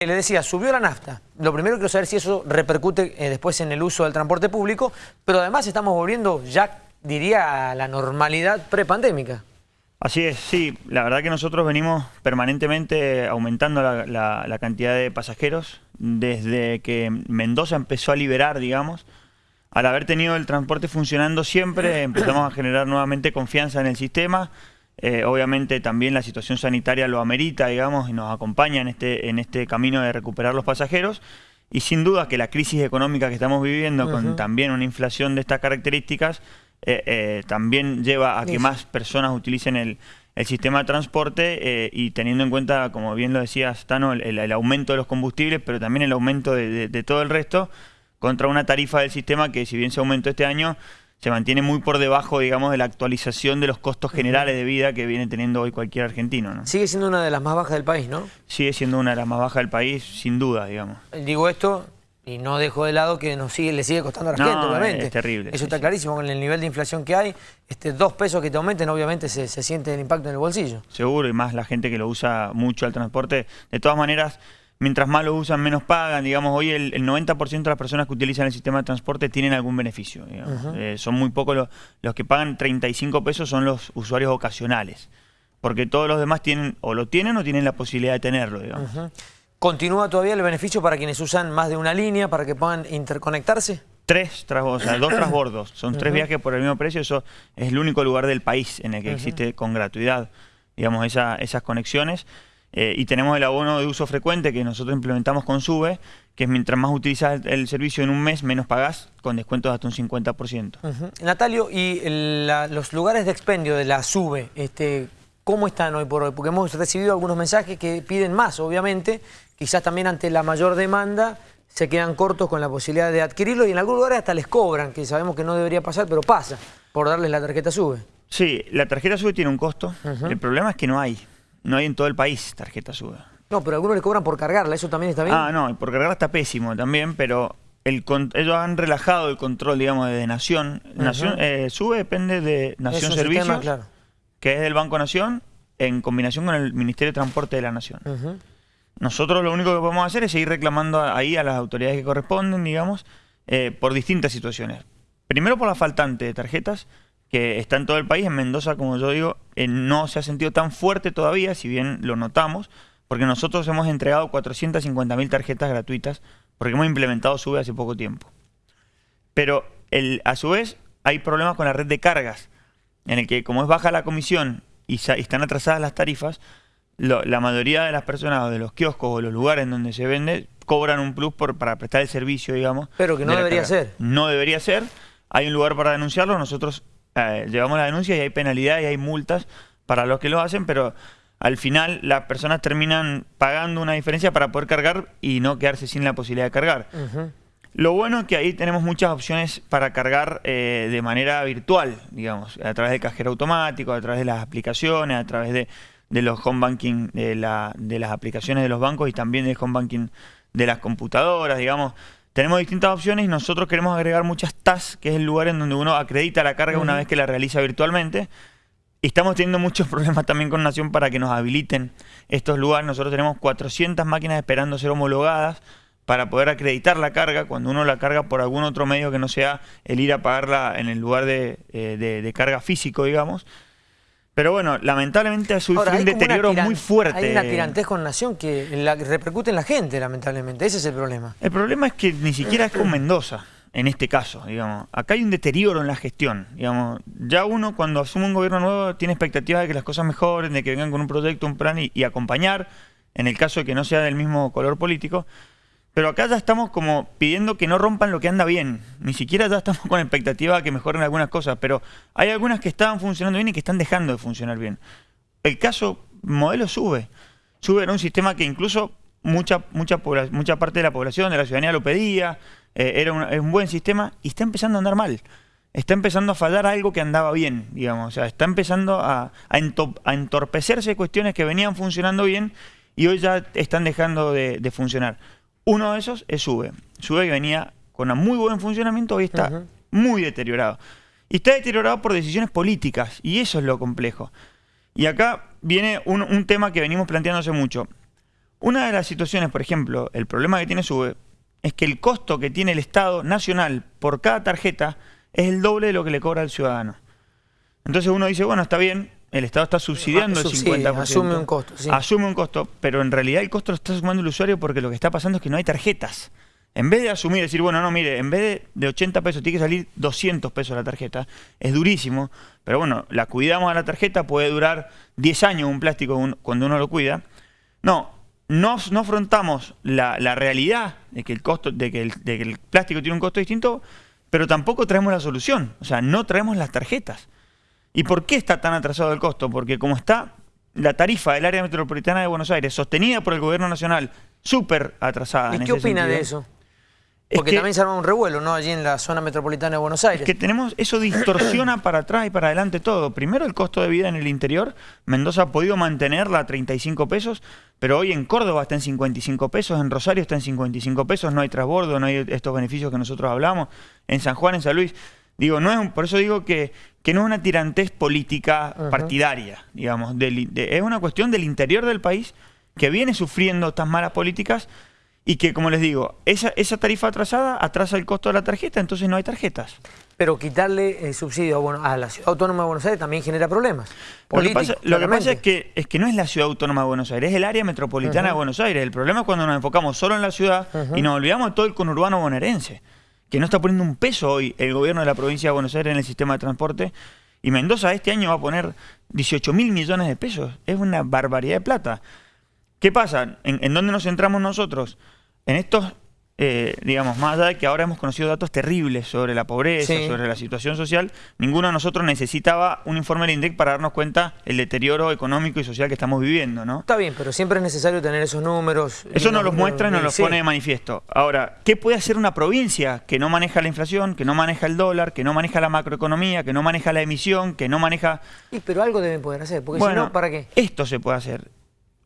Le decía, subió la nafta. Lo primero quiero saber si eso repercute eh, después en el uso del transporte público, pero además estamos volviendo ya, diría, a la normalidad prepandémica. Así es, sí. La verdad que nosotros venimos permanentemente aumentando la, cantidad de pasajeros desde que Mendoza empezó a liberar, digamos. Al haber tenido el transporte funcionando siempre, empezamos a generar nuevamente confianza en el sistema. Eh, obviamente también la situación sanitaria lo amerita, digamos, y nos acompaña en este, en este camino de recuperar los pasajeros. Y sin duda que la crisis económica que estamos viviendo, con también una inflación de estas características, eh, eh, también lleva a que más personas utilicen el, sistema de transporte y teniendo en cuenta, como bien lo decías, Tano, el, aumento de los combustibles, pero también el aumento de todo el resto, contra una tarifa del sistema que si bien se aumentó este año, se mantiene muy por debajo, digamos, de la actualización de los costos generales de vida que viene teniendo hoy cualquier argentino. ¿no? Sigue siendo una de las más bajas del país, ¿no? Sigue siendo una de las más bajas del país, sin duda, digamos. Digo esto y no dejo de lado que nos sigue, le sigue costando a la gente, obviamente. es terrible. Eso está clarísimo, con el nivel de inflación que hay, este, dos pesos que te aumenten, obviamente se, se siente el impacto en el bolsillo. Seguro, y más la gente que lo usa mucho al transporte. De todas maneras mientras más lo usan, menos pagan. Digamos, hoy el, 90% de las personas que utilizan el sistema de transporte tienen algún beneficio. Eh, son muy pocos los, los que pagan 35 pesos, son los usuarios ocasionales. Porque todos los demás tienen, o lo tienen o tienen la posibilidad de tenerlo, digamos. ¿Continúa todavía el beneficio para quienes usan más de una línea, para que puedan interconectarse? Tres o sea, dos transbordos. Son tres viajes por el mismo precio. Eso es el único lugar del país en el que existe con gratuidad, digamos, esa, esas conexiones. Eh, y tenemos el abono de uso frecuente que nosotros implementamos con SUBE, que es mientras más utilizas el servicio en un mes, menos pagás, con descuentos de hasta un 50%. Natalio, ¿y los lugares de expendio de la SUBE, este, cómo están hoy por hoy? Porque hemos recibido algunos mensajes que piden más, obviamente, quizás también ante la mayor demanda se quedan cortos con la posibilidad de adquirirlo y en algunos lugares hasta les cobran, que sabemos que no debería pasar, pero pasa, por darles la tarjeta SUBE. Sí, la tarjeta SUBE tiene un costo, el problema es que no hay. No hay en todo el país tarjeta SUBE. No, pero algunos le cobran por cargarla, ¿eso también está bien? Ah, no, por cargarla está pésimo también, pero el, ellos han relajado el control, digamos, de Nación. Nación eh, SUBE depende de Nación Servicios, que es del Banco Nación, en combinación con el Ministerio de Transporte de la Nación. Nosotros lo único que podemos hacer es seguir reclamando ahí a las autoridades que corresponden, digamos, eh, por distintas situaciones. Primero por la faltante de tarjetas, que está en todo el país. En Mendoza, como yo digo, eh, no se ha sentido tan fuerte todavía, si bien lo notamos, porque nosotros hemos entregado 450.000 tarjetas gratuitas, porque hemos implementado SUBE hace poco tiempo. Pero el, a su vez hay problemas con la red de cargas, en el que como es baja la comisión y, están atrasadas las tarifas, la mayoría de las personas de los kioscos o los lugares en donde se vende cobran un plus por, para prestar el servicio, digamos. Pero que no debería ser. No debería ser. Hay un lugar para denunciarlo. Nosotros eh, llevamos la denuncia y hay penalidades y hay multas para los que lo hacen, pero al final las personas terminan pagando una diferencia para poder cargar y no quedarse sin la posibilidad de cargar. Lo bueno es que ahí tenemos muchas opciones para cargar eh, de manera virtual, digamos, a través del cajero automático, a través de las aplicaciones, a través de, los home banking, de, la, de las aplicaciones de los bancos y también del home banking de las computadoras, digamos. Tenemos distintas opciones y nosotros queremos agregar muchas TAS, que es el lugar en donde uno acredita la carga una vez que la realiza virtualmente. Y estamos teniendo muchos problemas también con Nación para que nos habiliten estos lugares. Nosotros tenemos 400 máquinas esperando ser homologadas para poder acreditar la carga cuando uno la carga por algún otro medio que no sea el ir a pagarla en el lugar de, eh, de carga físico, digamos. Pero bueno, lamentablemente ha sufrido un deterioro muy fuerte. Hay una tirantez con Nación que la, repercute en la gente, lamentablemente. Ese es el problema. El problema es que ni siquiera es con Mendoza, en este caso, digamos. Acá hay un deterioro en la gestión, digamos. Ya uno cuando asume un gobierno nuevo tiene expectativas de que las cosas mejoren, de que vengan con un proyecto, un plan y acompañar, en el caso de que no sea del mismo color político. Pero acá ya estamos como pidiendo que no rompan lo que anda bien. Ni siquiera ya estamos con expectativa de que mejoren algunas cosas, pero hay algunas que estaban funcionando bien y que están dejando de funcionar bien. El caso modelo sube. Sube en un sistema que incluso mucha, mucha, mucha parte de la población, de la ciudadanía lo pedía, eh, era un, buen sistema y está empezando a andar mal. Está empezando a fallar algo que andaba bien, digamos. O sea, está empezando a, a, entorpecerse cuestiones que venían funcionando bien y hoy ya están dejando de funcionar. Uno de esos es SUBE. SUBE que venía con un muy buen funcionamiento, hoy está muy deteriorado. Y está deteriorado por decisiones políticas, y eso es lo complejo. Y acá viene un, tema que venimos planteando hace mucho. Una de las situaciones, por ejemplo, el problema que tiene SUBE es que el costo que tiene el Estado nacional por cada tarjeta es el doble de lo que le cobra al ciudadano. Entonces uno dice, bueno, está bien, el Estado está subsidiando el 50%. Asume un costo. Asume un costo, pero en realidad el costo lo está sumando el usuario porque lo que está pasando es que no hay tarjetas. En vez de asumir, decir, bueno, no, mire, en vez de, 80 pesos tiene que salir 200 pesos la tarjeta, es durísimo, pero bueno, la cuidamos a la tarjeta, puede durar 10 años un plástico cuando uno lo cuida. No, no, no afrontamos la, realidad de que, el costo, de que el plástico tiene un costo distinto, pero tampoco traemos la solución, o sea, no traemos las tarjetas. ¿Y por qué está tan atrasado el costo? Porque como está la tarifa del área metropolitana de Buenos Aires, sostenida por el gobierno nacional, súper atrasada. ¿Y qué opina de eso? Porque también se arma un revuelo, ¿no? Allí en la zona metropolitana de Buenos Aires. Es que tenemos, eso distorsiona para atrás y para adelante todo. Primero el costo de vida en el interior. Mendoza ha podido mantenerla a 35 pesos, pero hoy en Córdoba está en 55 pesos, en Rosario está en 55 pesos, no hay transbordo, no hay estos beneficios que nosotros hablamos. En San Juan, en San Luis. Digo, no es por eso digo que, que no es una tirantez política partidaria, digamos. es una cuestión del interior del país que viene sufriendo estas malas políticas y que, como les digo, esa, esa tarifa atrasada atrasa el costo de la tarjeta, entonces no hay tarjetas. Pero quitarle el subsidio bueno, a la Ciudad Autónoma de Buenos Aires también genera problemas. Lo que pasa, lo que pasa es, que, es que no es la Ciudad Autónoma de Buenos Aires, es el área metropolitana de Buenos Aires. El problema es cuando nos enfocamos solo en la ciudad y nos olvidamos de todo el conurbano bonaerense, que no está poniendo un peso hoy el gobierno de la provincia de Buenos Aires en el sistema de transporte. Y Mendoza este año va a poner 18 mil millones de pesos. Es una barbaridad de plata. ¿Qué pasa? ¿En, en dónde nos centramos nosotros? En estos, eh, digamos, más allá de que ahora hemos conocido datos terribles sobre la pobreza, sobre la situación social, ninguno de nosotros necesitaba un informe del INDEC para darnos cuenta el deterioro económico y social que estamos viviendo, ¿no? Está bien, pero siempre es necesario tener esos números. Eso nos los muestra y nos los pone de manifiesto. Ahora, ¿qué puede hacer una provincia que no maneja la inflación, que no maneja el dólar, que no maneja la macroeconomía, que no maneja la emisión, que no maneja... Y, pero algo deben poder hacer, porque si no, ¿para qué? Esto se puede hacer.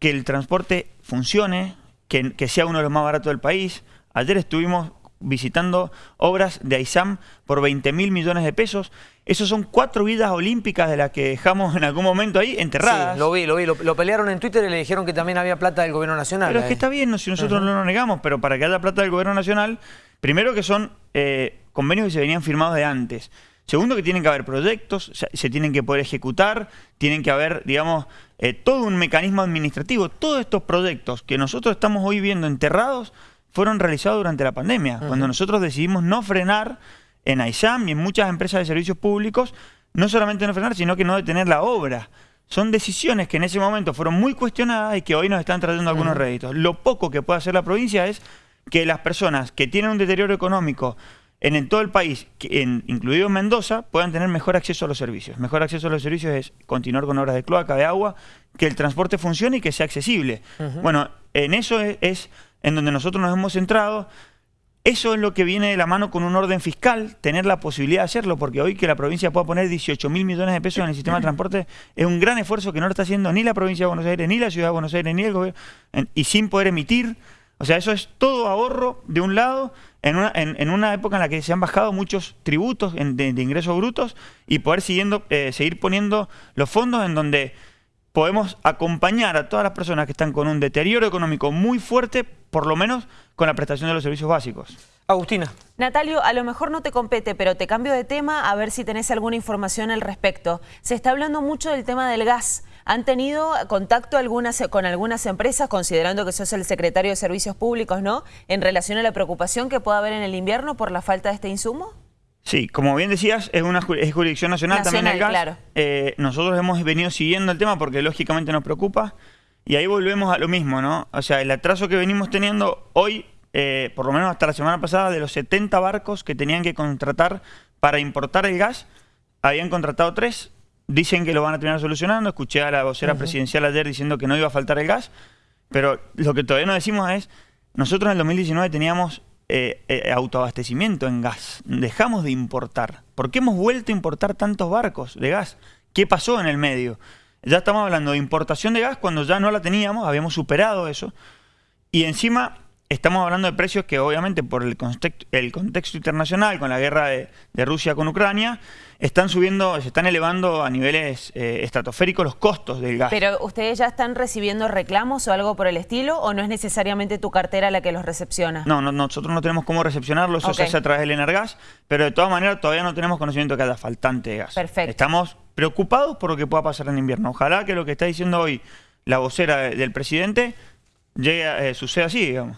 Que el transporte funcione, que, sea uno de los más baratos del país. Ayer estuvimos visitando obras de AISAM por 20 mil millones de pesos. Esos son cuatro vidas olímpicas de las que dejamos en algún momento ahí enterradas. Sí, lo vi, lo vi. Lo, pelearon en Twitter y le dijeron que también había plata del gobierno nacional. Pero es que está bien, si nosotros no lo negamos, pero para que haya plata del gobierno nacional, primero que son eh, convenios que se venían firmados de antes. Segundo, que tienen que haber proyectos, se tienen que poder ejecutar, tienen que haber, digamos, eh, todo un mecanismo administrativo. Todos estos proyectos que nosotros estamos hoy viendo enterrados fueron realizados durante la pandemia, cuando nosotros decidimos no frenar en AISAM y en muchas empresas de servicios públicos, no solamente no frenar, sino que no detener la obra. Son decisiones que en ese momento fueron muy cuestionadas y que hoy nos están trayendo algunos réditos. Lo poco que puede hacer la provincia es que las personas que tienen un deterioro económico en, todo el país, incluido Mendoza, puedan tener mejor acceso a los servicios. Mejor acceso a los servicios es continuar con obras de cloaca, de agua, que el transporte funcione y que sea accesible. Bueno, en eso es, en donde nosotros nos hemos centrado. Eso es lo que viene de la mano con un orden fiscal, tener la posibilidad de hacerlo, porque hoy que la provincia pueda poner 18 mil millones de pesos en el sistema de transporte es un gran esfuerzo que no lo está haciendo ni la provincia de Buenos Aires, ni la ciudad de Buenos Aires, ni el gobierno, y sin poder emitir. O sea, eso es todo ahorro de un lado en una, en, una, época en la que se han bajado muchos tributos de, ingresos brutos y poder siguiendo, eh, seguir poniendo los fondos en donde podemos acompañar a todas las personas que están con un deterioro económico muy fuerte, por lo menos con la prestación de los servicios básicos. Agustina. Natalio, a lo mejor no te compete, pero te cambio de tema a ver si tenés alguna información al respecto. Se está hablando mucho del tema del gas. ¿Han tenido contacto algunas, con algunas empresas, considerando que sos el secretario de Servicios Públicos, ¿no? En relación a la preocupación que pueda haber en el invierno por la falta de este insumo? Sí, como bien decías, es una jurisdicción nacional, también el gas. Claro. Eh, nosotros hemos venido siguiendo el tema porque lógicamente nos preocupa. Y ahí volvemos a lo mismo, ¿no? O sea, el atraso que venimos teniendo hoy, eh, por lo menos hasta la semana pasada, de los 70 barcos que tenían que contratar para importar el gas, habían contratado tres, Dicen que lo van a terminar solucionando. Escuché a la vocera presidencial ayer diciendo que no iba a faltar el gas. Pero lo que todavía no decimos es, nosotros en el 2019 teníamos eh, eh, autoabastecimiento en gas. Dejamos de importar. ¿Por qué hemos vuelto a importar tantos barcos de gas? ¿Qué pasó en el medio? Ya estamos hablando de importación de gas cuando ya no la teníamos, habíamos superado eso. Y encima estamos hablando de precios que obviamente por el contexto, el contexto internacional, con la guerra de, de, Rusia con Ucrania, están subiendo, se están elevando a niveles eh, estratosféricos los costos del gas. Pero ustedes ya están recibiendo reclamos o algo por el estilo, o no es necesariamente tu cartera la que los recepciona? No, no nosotros no tenemos cómo recepcionarlos, eso se hace a través del Energas, pero de todas maneras todavía no tenemos conocimiento de que haya faltante de gas. Perfecto. Estamos preocupados por lo que pueda pasar en invierno. Ojalá que lo que está diciendo hoy la vocera del presidente llegue, eh, suceda así, digamos.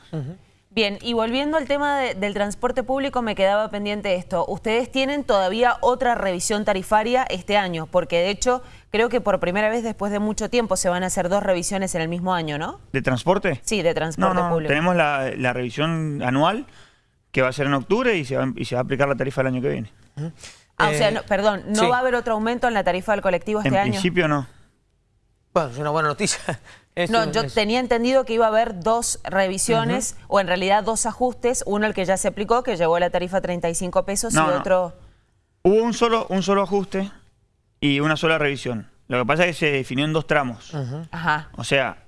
Bien, y volviendo al tema del transporte público, me quedaba pendiente esto. Ustedes tienen todavía otra revisión tarifaria este año, porque de hecho creo que por primera vez después de mucho tiempo se van a hacer dos revisiones en el mismo año, ¿no? ¿De transporte? Sí, de transporte no, no, público. Tenemos la, la, revisión anual que va a ser en octubre y se va, y se va a aplicar la tarifa el año que viene. Ah, o sea, no, perdón, ¿no sí. va a haber otro aumento en la tarifa del colectivo este en año? En principio no. Bueno, es una buena noticia. No, yo tenía entendido que iba a haber dos revisiones, uh -huh. o en realidad dos ajustes, uno el que ya se aplicó, que llevó la tarifa a 35 pesos, no, y otro... No. Hubo un solo, un solo ajuste y una sola revisión. Lo que pasa es que se definió en dos tramos. Uh -huh. Ajá. O sea,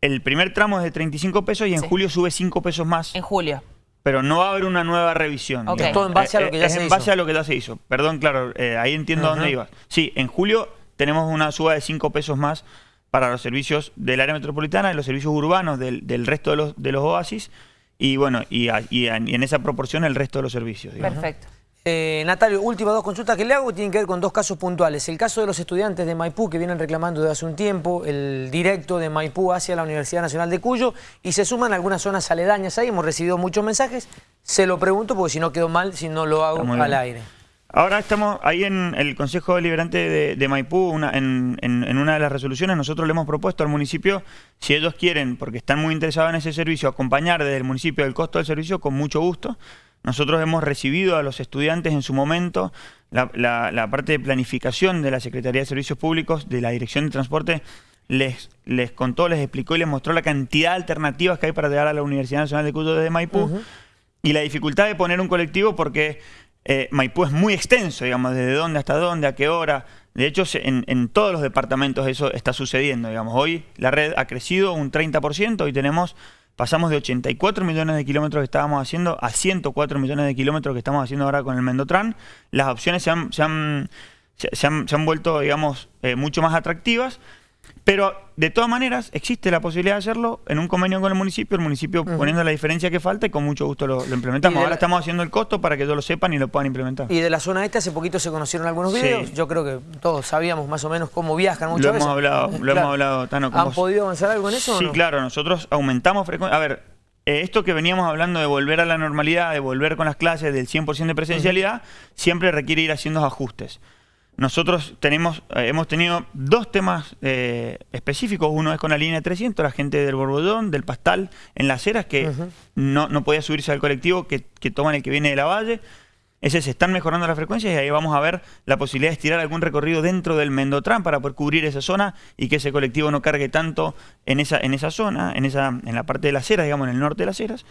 el primer tramo es de 35 pesos y en sí. julio sube 5 pesos más. En julio. Pero no va a haber una nueva revisión. Okay. Es todo en base a lo que ya es se en hizo. base a lo que ya se hizo. Perdón, claro, eh, ahí entiendo uh -huh. dónde ibas. Sí, en julio tenemos una suba de 5 pesos más para los servicios del área metropolitana y los servicios urbanos del, del resto de los, de los oasis y bueno, y, a, y, a, y, en esa proporción el resto de los servicios. Digamos. Perfecto. Eh, Natalio, últimas dos consultas que le hago tienen que ver con dos casos puntuales. El caso de los estudiantes de Maipú que vienen reclamando desde hace un tiempo el directo de Maipú hacia la Universidad Nacional de Cuyo y se suman algunas zonas aledañas ahí. Hemos recibido muchos mensajes. Se lo pregunto porque si no quedó mal, si no lo hago al aire. Ahora estamos ahí en el Consejo Deliberante de, de Maipú, una, en, en, en, una de las resoluciones, nosotros le hemos propuesto al municipio, si ellos quieren, porque están muy interesados en ese servicio, acompañar desde el municipio el costo del servicio, con mucho gusto. Nosotros hemos recibido a los estudiantes en su momento la, la, la parte de planificación de la Secretaría de Servicios Públicos, de la Dirección de Transporte, les, les contó, les explicó y les mostró la cantidad de alternativas que hay para llegar a la Universidad Nacional de Cuyo desde Maipú uh -huh. y la dificultad de poner un colectivo porque eh, Maipú es muy extenso, digamos, desde dónde hasta dónde, a qué hora. De hecho, en, todos los departamentos eso está sucediendo, digamos. Hoy la red ha crecido un 30%, hoy tenemos, pasamos de 84 millones de kilómetros que estábamos haciendo a 104 millones de kilómetros que estamos haciendo ahora con el Mendotran. Las opciones se han, se han, se han, se han vuelto, digamos, eh, mucho más atractivas. Pero de todas maneras existe la posibilidad de hacerlo en un convenio con el municipio, el municipio uh -huh. poniendo la diferencia que falta y con mucho gusto lo, lo implementamos. Ahora la... estamos haciendo el costo para que todos lo sepan y lo puedan implementar. Y de la zona este hace poquito se conocieron algunos videos. Sí. Yo creo que todos sabíamos más o menos cómo viajan muchas lo veces. Hemos hablado, lo claro. hemos hablado, Tano. ¿Han vos. podido avanzar algo en eso? Sí, no? claro. Nosotros aumentamos frecuencia. A ver, eh, esto que veníamos hablando de volver a la normalidad, de volver con las clases del 100% de presencialidad, uh -huh. siempre requiere ir haciendo ajustes. Nosotros tenemos, eh, hemos tenido dos temas eh, específicos. Uno es con la línea 300, la gente del Borbollón, del Pastal, en las eras, que uh -huh. no, no, podía subirse al colectivo que, que, toman el que viene de la Valle. Ese se están mejorando las frecuencias y ahí vamos a ver la posibilidad de estirar algún recorrido dentro del Mendotran para poder cubrir esa zona y que ese colectivo no cargue tanto en esa, en esa zona, en, esa, en la parte de las eras, digamos, en el norte de las eras.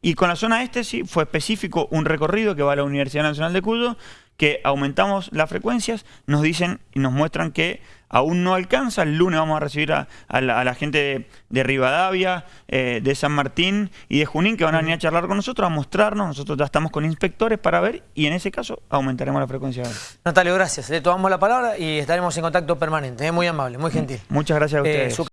Y con la zona este sí fue específico un recorrido que va a la Universidad Nacional de Cuyo, que aumentamos las frecuencias, nos dicen y nos muestran que aún no alcanza. El lunes vamos a recibir a, a, la, a la, gente de, de Rivadavia, eh, de San Martín y de Junín que van a venir a charlar con nosotros, a mostrarnos. Nosotros ya estamos con inspectores para ver y en ese caso aumentaremos la frecuencia. Natalio, gracias. Le tomamos la palabra y estaremos en contacto permanente. ¿eh? Muy amable, muy gentil. Muchas gracias a ustedes. Eh,